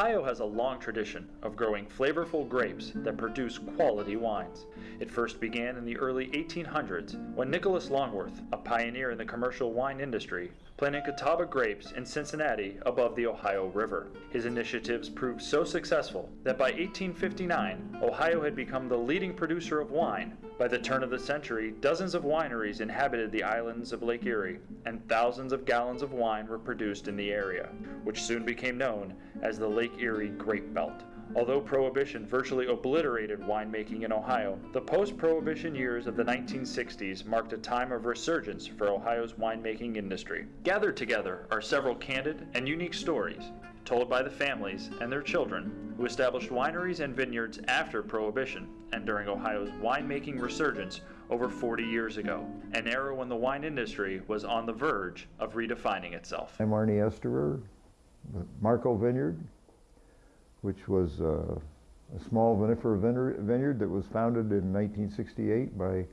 Ohio has a long tradition of growing flavorful grapes that produce quality wines. It first began in the early 1800s when Nicholas Longworth, a pioneer in the commercial wine industry, planted Catawba grapes in Cincinnati above the Ohio River. His initiatives proved so successful that by 1859, Ohio had become the leading producer of wine. By the turn of the century, dozens of wineries inhabited the islands of Lake Erie, and thousands of gallons of wine were produced in the area, which soon became known as the Lake Erie Grape Belt. Although Prohibition virtually obliterated winemaking in Ohio, the post Prohibition years of the 1960s marked a time of resurgence for Ohio's winemaking industry. Gathered together are several candid and unique stories told by the families and their children who established wineries and vineyards after Prohibition and during Ohio's winemaking resurgence over 40 years ago, an era when the wine industry was on the verge of redefining itself. I'm Arnie Esterer, Markko Vineyard, which was uh, a small vinifera vineyard that was founded in 1968 by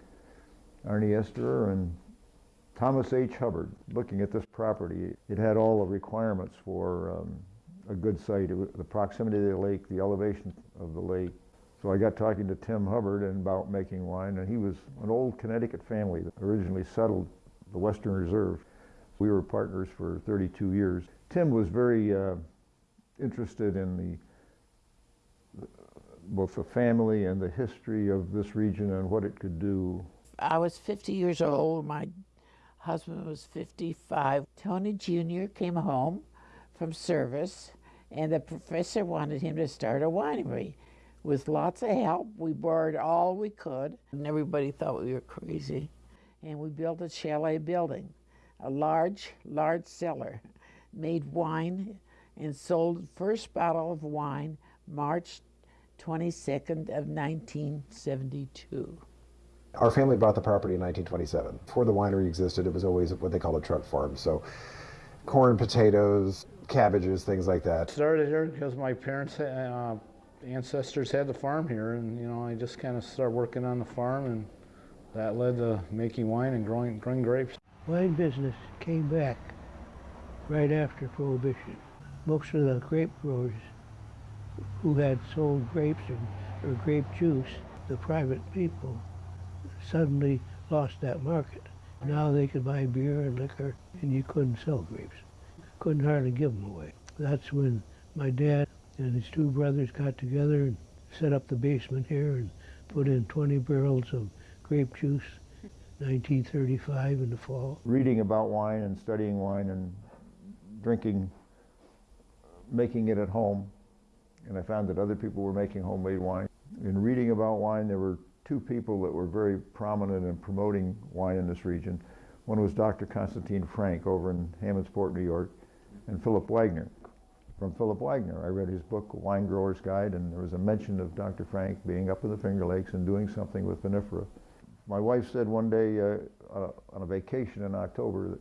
Arnie Esterer and Thomas H. Hubbard. Looking at this property, it had all the requirements for um, a good site. The proximity of the lake, the elevation of the lake. So I got talking to Tim Hubbard and about making wine, and he was an old Connecticut family that originally settled the Western Reserve. We were partners for 32 years. Tim was very uh, interested in the both the family and the history of this region and what it could do. I was 50 years old. My husband was 55. Tony Jr. came home from service, and the professor wanted him to start a winery. With lots of help, we borrowed all we could, and everybody thought we were crazy. And we built a chalet building, a large, large cellar, made wine, and sold the first bottle of wine March 22nd of 1972. Our family bought the property in 1927. Before the winery existed, it was always what they called a truck farm. So corn, potatoes, cabbages, things like that. Started here because my parents, uh, ancestors had the farm here, and you know I just kind of started working on the farm, and that led to making wine and growing, growing grapes. Wine business came back right after Prohibition. Most of the grape growers who had sold grapes or, or grape juice, the private people, suddenly lost that market. Now they could buy beer and liquor, and you couldn't sell grapes. Couldn't hardly give them away. That's when my dad and his two brothers got together and set up the basement here and put in 20 barrels of grape juice, 1935 in the fall. Reading about wine and studying wine and drinking, making it at home, and I found that other people were making homemade wine. In reading about wine, there were two people that were very prominent in promoting wine in this region. One was Dr. Konstantin Frank over in Hammondsport, New York, and Philip Wagner. From Philip Wagner, I read his book, Wine Grower's Guide, and there was a mention of Dr. Frank being up in the Finger Lakes and doing something with vinifera. My wife said one day uh, uh, on a vacation in October that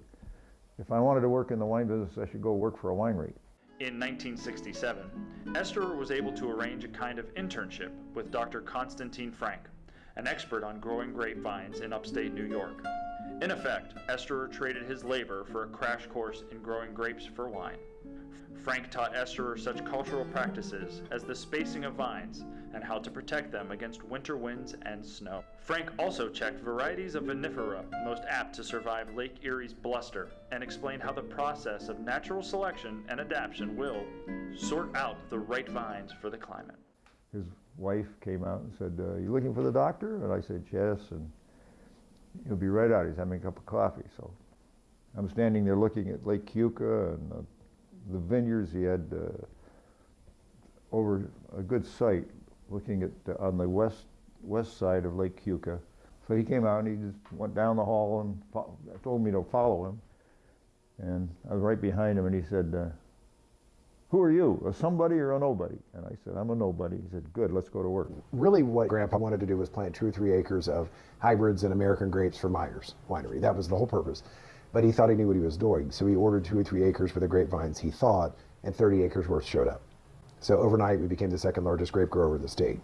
if I wanted to work in the wine business, I should go work for a winery. In 1967, Esterer was able to arrange a kind of internship with Dr. Konstantin Frank, an expert on growing grapevines in upstate New York. In effect, Esterer traded his labor for a crash course in growing grapes for wine. Frank taught Esterer such cultural practices as the spacing of vines and how to protect them against winter winds and snow. Frank also checked varieties of vinifera most apt to survive Lake Erie's bluster and explained how the process of natural selection and adaptation will sort out the right vines for the climate. His wife came out and said, uh, you looking for the doctor? And I said, yes, and he'll be right out. He's having a cup of coffee. So I'm standing there looking at Lake Keuka and uh, the vineyards. He had uh, over a good site looking at uh, on the west west side of Lake Keuka. So he came out and he just went down the hall and told me to follow him. And I was right behind him and he said, uh, who are you, a somebody or a nobody? And I said, I'm a nobody. He said, good, let's go to work. Really what Grandpa wanted to do was plant two or three acres of hybrids and American grapes for Meier's Winery. That was the whole purpose. But he thought he knew what he was doing. So he ordered two or three acres for the grapevines, he thought, and 30 acres worth showed up. So overnight, we became the second largest grape grower in the state.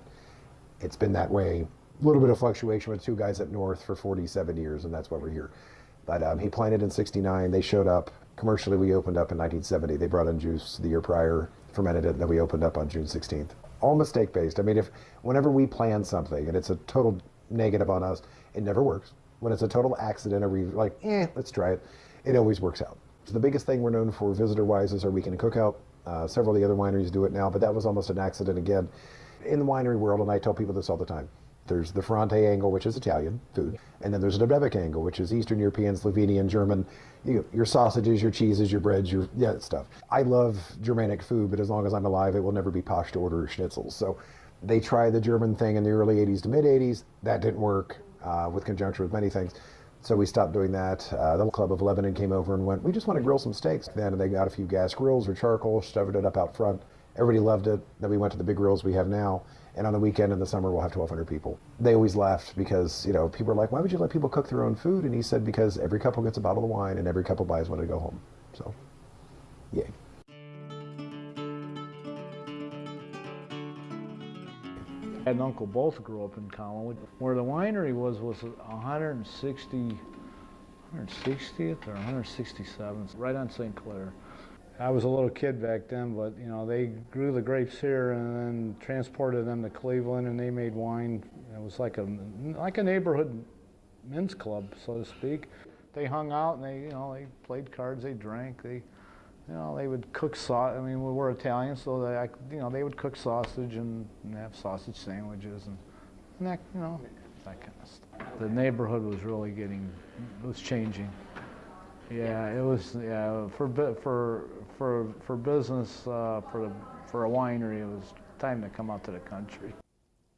It's been that way. A little bit of fluctuation with two guys up north for 47 years, and that's why we're here. But um, he planted in 69. They showed up Commercially, we opened up in 1970. They brought in juice the year prior, fermented it, and then we opened up on June 16th. All mistake based. I mean, if whenever we plan something and it's a total negative on us, it never works. When it's a total accident or we like, eh, let's try it, it always works out. So the biggest thing we're known for visitor wise is our weekend cookout. Uh, several of the other wineries do it now, but that was almost an accident again. In the winery world, and I tell people this all the time, there's the Ferrante angle, which is Italian food, and then there's the Debevc angle, which is Eastern European, Slovenian, German. You, your sausages, your cheeses, your breads, your yeah stuff. I love Germanic food, but as long as I'm alive, it will never be posh to order schnitzels. So they tried the German thing in the early 80s to mid 80s. That didn't work uh, with conjunction with many things. So we stopped doing that. Uh, the Club of Lebanon came over and went, we just want to grill some steaks. Then And they got a few gas grills or charcoal, shoved it up out front. Everybody loved it. Then we went to the big grills we have now. And on the weekend in the summer, we'll have 1,200 people. They always laughed because, you know, people are like, why would you let people cook their own food? And he said, because every couple gets a bottle of wine and every couple buys one to go home. So, yay. And uncle both grew up in Collinwood. Where the winery was was 160, 160th or 167th, right on St. Clair. I was a little kid back then, but you know they grew the grapes here and then transported them to Cleveland, and they made wine. It was like a like a neighborhood men's club, so to speak. They hung out and they you know they played cards, they drank, they you know, they would cook sauce. I mean, we were Italian, so they, you know, they would cook sausage and, and have sausage sandwiches and, and that, you know, that kind of stuff. The neighborhood was really getting, it was changing. Yeah, it was. Yeah, for for for for business, uh, for the, for a winery, it was time to come out to the country.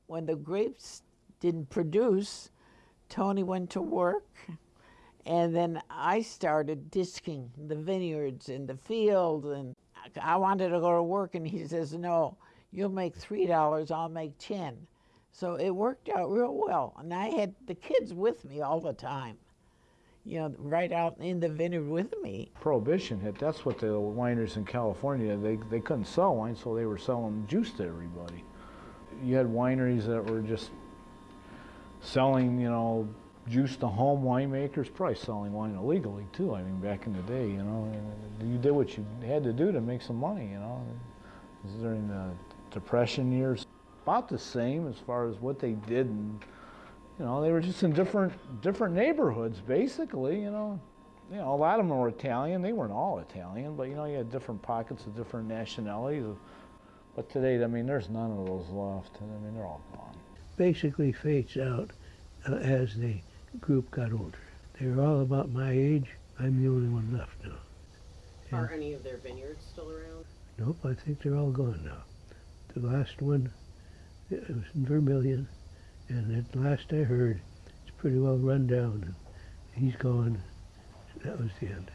When the grapes didn't produce, Tony went to work, and then I started disking the vineyards in the field, and I wanted to go to work, and he says, "No, you'll make three dollars, I'll make ten. So it worked out real well, and I had the kids with me all the time, you know, right out in the vineyard with me. Prohibition hit. That's what the wineries in California they they couldn't sell wine, so they were selling juice to everybody. You had wineries that were just selling, you know, juice to home winemakers, probably selling wine illegally too. I mean, back in the day, you know, you did what you had to do to make some money, you know. It was during the Depression years, about the same as far as what they did, you know, they were just in different different neighborhoods, basically, you know. You know, a lot of them were Italian. They weren't all Italian, but you know, you had different pockets of different nationalities. But today, I mean, there's none of those left. I mean, they're all gone. Basically fades out uh, as the group got older. They were all about my age. I'm the only one left now. Are any of their vineyards still around? Nope, I think they're all gone now. The last one, it was in Vermilion, and at last I heard, it's pretty well run down. And he's gone. That was the end.